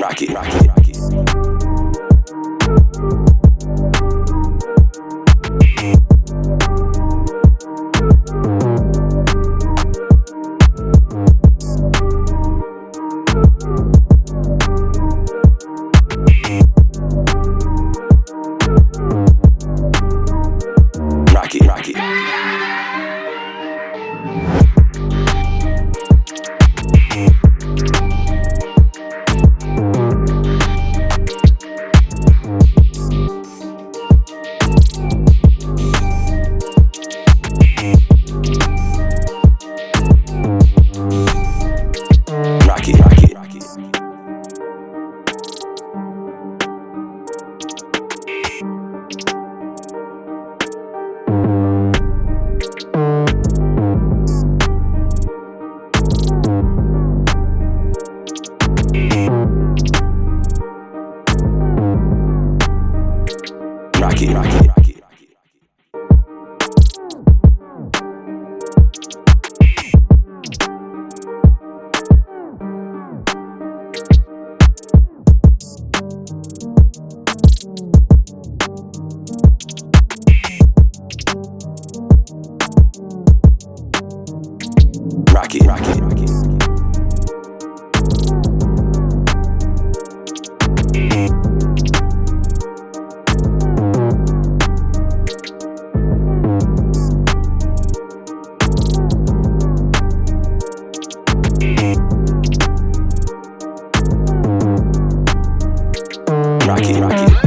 Rock it, rock it, it. Rock it, rock Rocky. it.